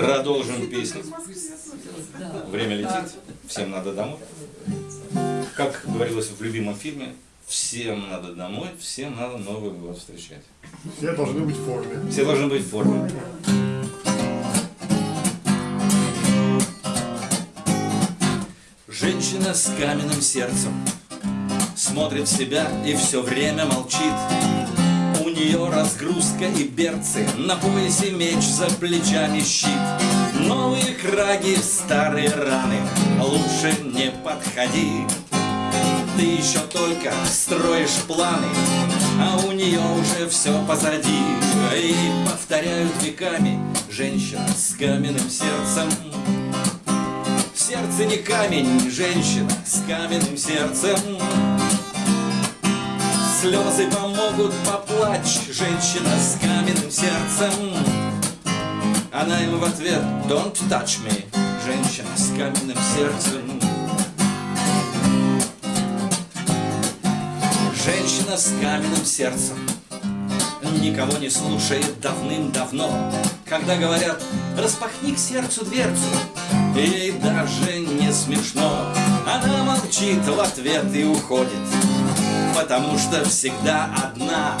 Продолжим песню. Время летит, всем надо домой. Как говорилось в любимом фильме, всем надо домой, всем надо Новый год встречать. Все должны быть в форме. Все должны быть в форме. Женщина с каменным сердцем Смотрит в себя и все время молчит нее разгрузка и берцы. На поясе меч, за плечами щит. Новые краги, старые раны. Лучше не подходи. Ты еще только строишь планы А у нее уже все позади. И повторяют веками Женщина с каменным сердцем. Сердце не камень, женщина с каменным сердцем Слезы помогут поплачь, женщина с каменным сердцем. Она им в ответ Don't touch me, женщина с каменным сердцем. Женщина с каменным сердцем Никого не слушает давным-давно. Когда говорят Распахни к сердцу дверцу Ей даже не смешно. Она молчит в ответ и уходит Потому что всегда одна.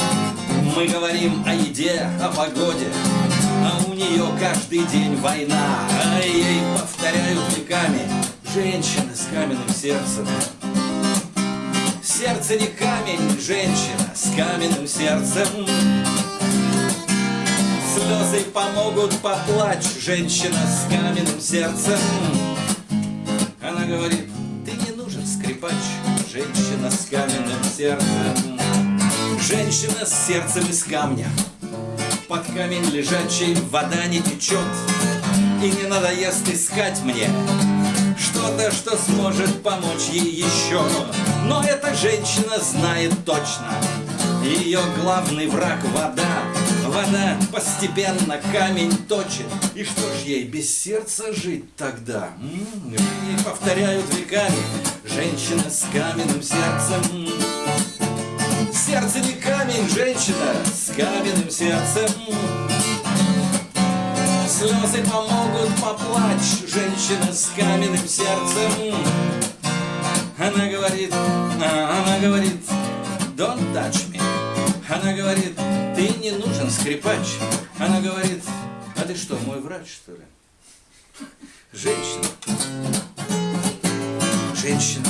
Мы говорим о еде, о погоде А у нее каждый день война. А ей повторяют веками Женщина с каменным сердцем. Сердце не камень, женщина с каменным сердцем. Слезы помогут поплачь, женщина с каменным сердцем. Она говорит, скрипач, женщина с каменным сердцем. Женщина с сердцем из камня, под камень лежачий вода не течет. И не надоест искать мне что-то, что сможет помочь ей еще. Но эта женщина знает точно, ее главный враг вода. Вода постепенно камень точит И что ж ей без сердца жить тогда? М -м, ей повторяют веками Женщина с каменным сердцем Сердце не камень, женщина с каменным сердцем Слезы помогут поплачь Женщина с каменным сердцем Она говорит, она говорит Don't touch me Она говорит, ты не нужен скрипач. Она говорит, а ты что, мой врач, что ли? Женщина. Женщина.